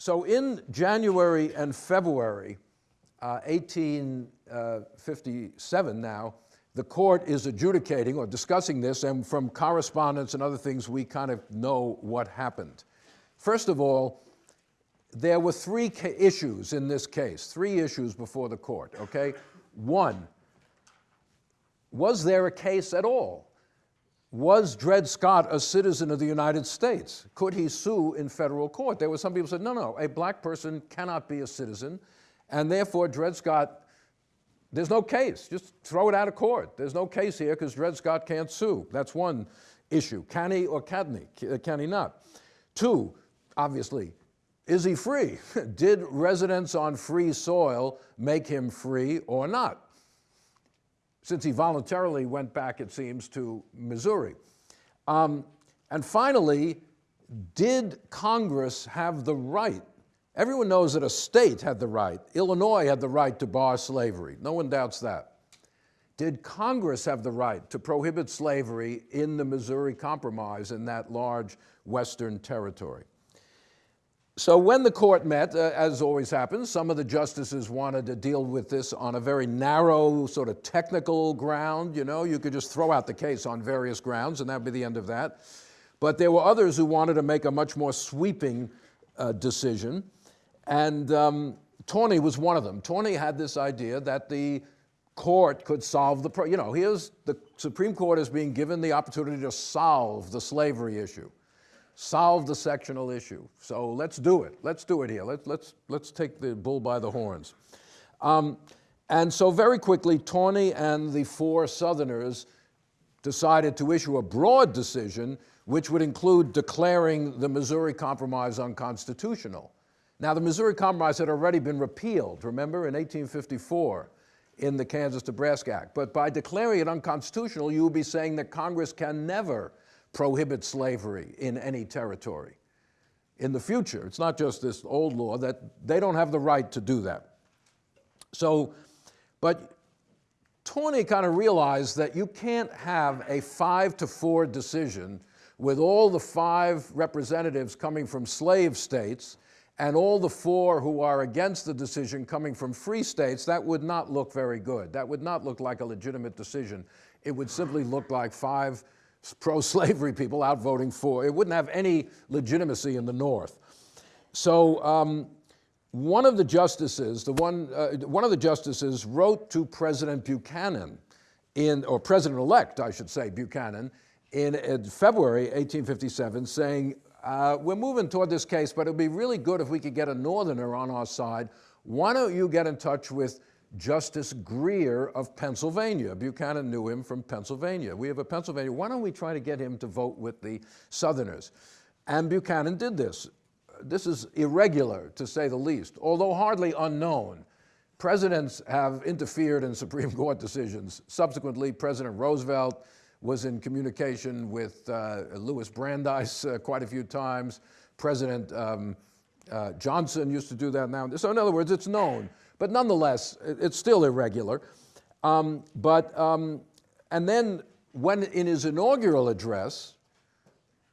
So in January and February, uh, 1857 now, the court is adjudicating or discussing this, and from correspondence and other things, we kind of know what happened. First of all, there were three issues in this case, three issues before the court, okay? One, was there a case at all? Was Dred Scott a citizen of the United States? Could he sue in federal court? There were some people said, no, no, a black person cannot be a citizen, and therefore Dred Scott, there's no case. Just throw it out of court. There's no case here because Dred Scott can't sue. That's one issue. Can he or can he? Can he not? Two, obviously, is he free? Did residence on free soil make him free or not? Since he voluntarily went back, it seems, to Missouri. Um, and finally, did Congress have the right? Everyone knows that a state had the right. Illinois had the right to bar slavery. No one doubts that. Did Congress have the right to prohibit slavery in the Missouri Compromise in that large western territory? So when the court met, uh, as always happens, some of the justices wanted to deal with this on a very narrow, sort of technical ground. You know, you could just throw out the case on various grounds and that'd be the end of that. But there were others who wanted to make a much more sweeping uh, decision. And um, Taney was one of them. Taney had this idea that the court could solve the, you know, here's the Supreme Court is being given the opportunity to solve the slavery issue solve the sectional issue. So let's do it. Let's do it here. Let's, let's, let's take the bull by the horns. Um, and so very quickly, Taney and the four Southerners decided to issue a broad decision which would include declaring the Missouri Compromise unconstitutional. Now, the Missouri Compromise had already been repealed, remember, in 1854 in the Kansas-Nebraska Act. But by declaring it unconstitutional, you would be saying that Congress can never prohibit slavery in any territory. In the future, it's not just this old law, that they don't have the right to do that. So, but Taney kind of realized that you can't have a five to four decision with all the five representatives coming from slave states and all the four who are against the decision coming from free states, that would not look very good. That would not look like a legitimate decision. It would simply look like five pro-slavery people out voting for. It wouldn't have any legitimacy in the North. So um, one of the justices, the one, uh, one of the justices wrote to President Buchanan in, or President-elect, I should say, Buchanan, in, in February 1857 saying, uh, we're moving toward this case, but it would be really good if we could get a Northerner on our side. Why don't you get in touch with Justice Grier of Pennsylvania. Buchanan knew him from Pennsylvania. We have a Pennsylvania, why don't we try to get him to vote with the Southerners? And Buchanan did this. This is irregular, to say the least, although hardly unknown. Presidents have interfered in Supreme Court decisions. Subsequently, President Roosevelt was in communication with uh, Louis Brandeis uh, quite a few times. President um, uh, Johnson used to do that now. So in other words, it's known. But nonetheless, it's still irregular. Um, but, um, and then when in his inaugural address,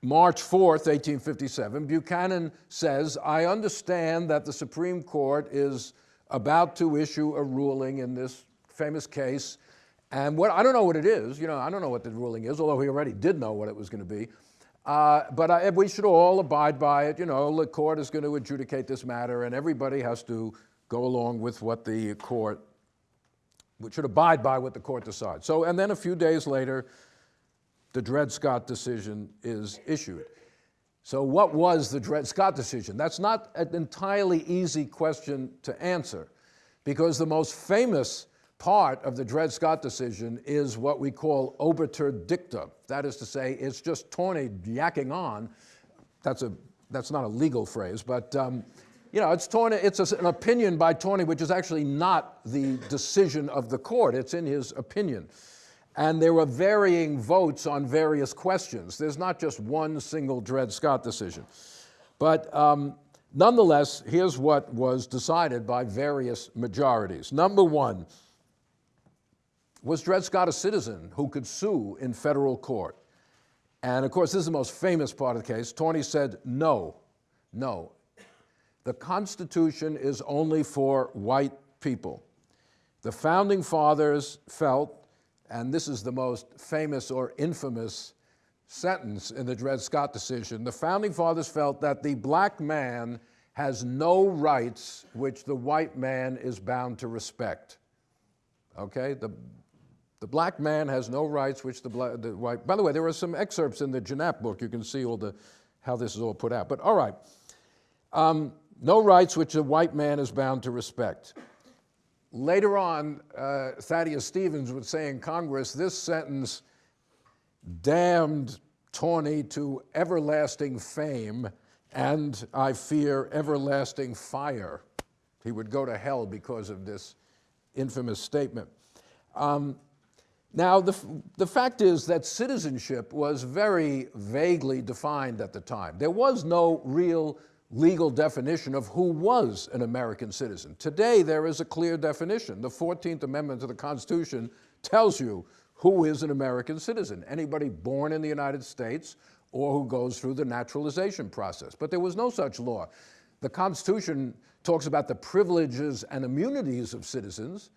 March 4th, 1857, Buchanan says, I understand that the Supreme Court is about to issue a ruling in this famous case. And what, I don't know what it is, you know, I don't know what the ruling is, although he already did know what it was going to be. Uh, but I, we should all abide by it. You know, the court is going to adjudicate this matter and everybody has to go along with what the court, which should abide by what the court decides. So, and then a few days later, the Dred Scott decision is issued. So what was the Dred Scott decision? That's not an entirely easy question to answer because the most famous part of the Dred Scott decision is what we call obiter dicta. That is to say, it's just Taney yakking on. That's, a, that's not a legal phrase, but um, you know, it's, Taney, it's an opinion by Taney, which is actually not the decision of the court. It's in his opinion. And there were varying votes on various questions. There's not just one single Dred Scott decision. But um, nonetheless, here's what was decided by various majorities. Number one, was Dred Scott a citizen who could sue in federal court? And of course, this is the most famous part of the case. Taney said no, no. The Constitution is only for white people. The founding fathers felt, and this is the most famous or infamous sentence in the Dred Scott decision, the founding fathers felt that the black man has no rights which the white man is bound to respect. Okay? The, the black man has no rights which the, black, the white. By the way, there are some excerpts in the Janap book. You can see all the how this is all put out. But all right, um, no rights which a white man is bound to respect. Later on, uh, Thaddeus Stevens would say in Congress, this sentence damned Taney to everlasting fame and, I fear, everlasting fire. He would go to hell because of this infamous statement. Um, now, the, the fact is that citizenship was very vaguely defined at the time. There was no real legal definition of who was an American citizen. Today, there is a clear definition. The 14th Amendment to the Constitution tells you who is an American citizen, anybody born in the United States or who goes through the naturalization process. But there was no such law. The Constitution talks about the privileges and immunities of citizens,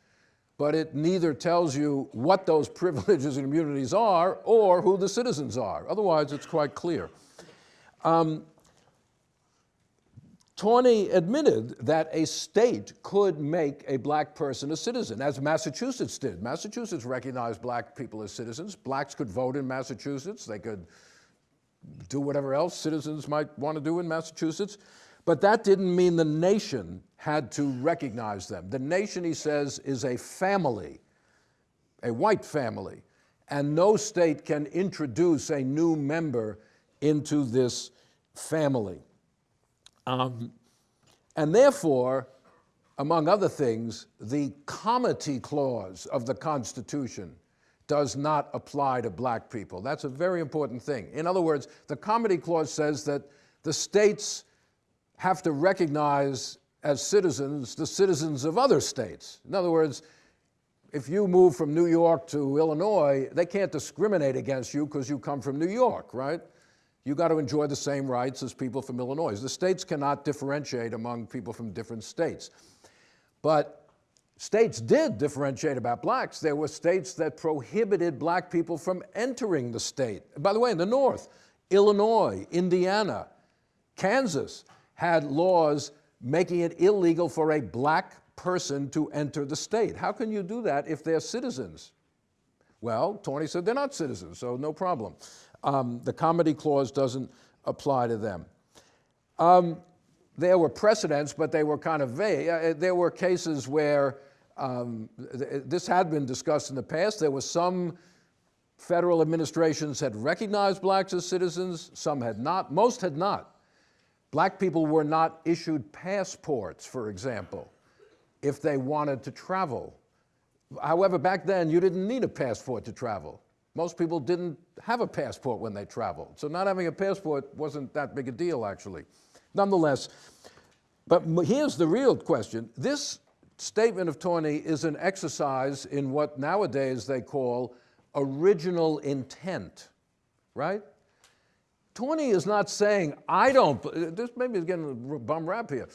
but it neither tells you what those privileges and immunities are or who the citizens are. Otherwise, it's quite clear. Um, Taney admitted that a state could make a black person a citizen, as Massachusetts did. Massachusetts recognized black people as citizens. Blacks could vote in Massachusetts. They could do whatever else citizens might want to do in Massachusetts. But that didn't mean the nation had to recognize them. The nation, he says, is a family, a white family, and no state can introduce a new member into this family. Um, and therefore, among other things, the comity clause of the Constitution does not apply to black people. That's a very important thing. In other words, the comity clause says that the states have to recognize as citizens the citizens of other states. In other words, if you move from New York to Illinois, they can't discriminate against you because you come from New York, right? You got to enjoy the same rights as people from Illinois. The states cannot differentiate among people from different states. But states did differentiate about blacks. There were states that prohibited black people from entering the state. By the way, in the North, Illinois, Indiana, Kansas, had laws making it illegal for a black person to enter the state. How can you do that if they're citizens? Well, Taney said they're not citizens, so no problem. Um, the comity clause doesn't apply to them. Um, there were precedents, but they were kind of vague. Uh, there were cases where um, th this had been discussed in the past. There were some federal administrations had recognized blacks as citizens, some had not, most had not. Black people were not issued passports, for example, if they wanted to travel. However, back then, you didn't need a passport to travel. Most people didn't have a passport when they traveled. So not having a passport wasn't that big a deal, actually. Nonetheless, but here's the real question. This statement of Taney is an exercise in what nowadays they call original intent, right? Taney is not saying, I don't, this maybe is getting a bum rap here.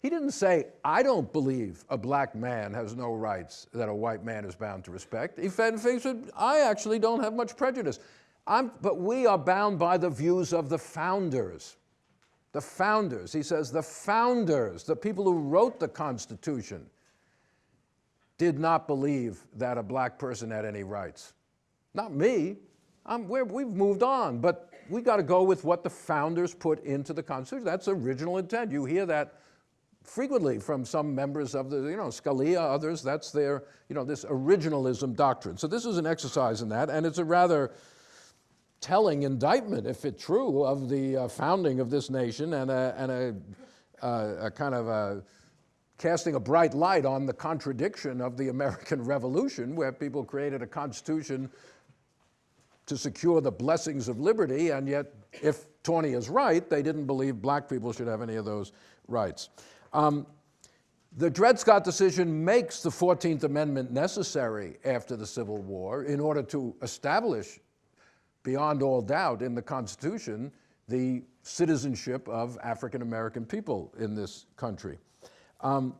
He didn't say, I don't believe a black man has no rights that a white man is bound to respect. He said, I actually don't have much prejudice. I'm, but we are bound by the views of the founders. The founders, he says, the founders, the people who wrote the Constitution, did not believe that a black person had any rights. Not me. we have moved on, but we got to go with what the founders put into the Constitution. That's original intent. You hear that frequently from some members of the, you know, Scalia, others, that's their, you know, this originalism doctrine. So this is an exercise in that, and it's a rather telling indictment, if it's true, of the uh, founding of this nation and a, and a, uh, a kind of a, casting a bright light on the contradiction of the American Revolution, where people created a constitution to secure the blessings of liberty, and yet, if Taney is right, they didn't believe black people should have any of those rights. Um, the Dred Scott decision makes the 14th Amendment necessary after the Civil War in order to establish, beyond all doubt, in the Constitution, the citizenship of African American people in this country. Um,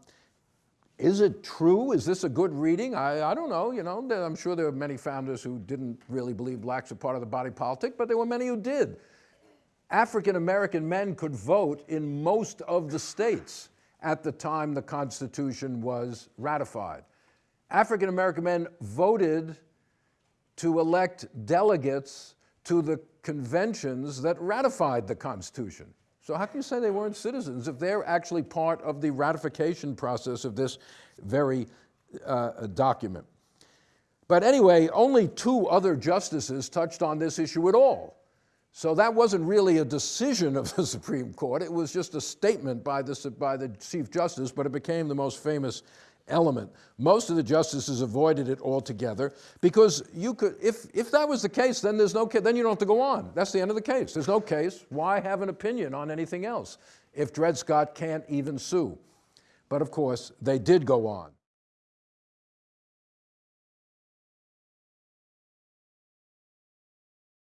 is it true? Is this a good reading? I, I don't know. You know, I'm sure there are many founders who didn't really believe blacks were part of the body politic, but there were many who did. African American men could vote in most of the states at the time the Constitution was ratified. African American men voted to elect delegates to the conventions that ratified the Constitution. So how can you say they weren't citizens if they're actually part of the ratification process of this very uh, document? But anyway, only two other justices touched on this issue at all. So that wasn't really a decision of the Supreme Court. It was just a statement by the, by the Chief Justice, but it became the most famous element. Most of the justices avoided it altogether because you could, if, if that was the case, then there's no, then you don't have to go on. That's the end of the case. There's no case. Why have an opinion on anything else if Dred Scott can't even sue? But of course, they did go on.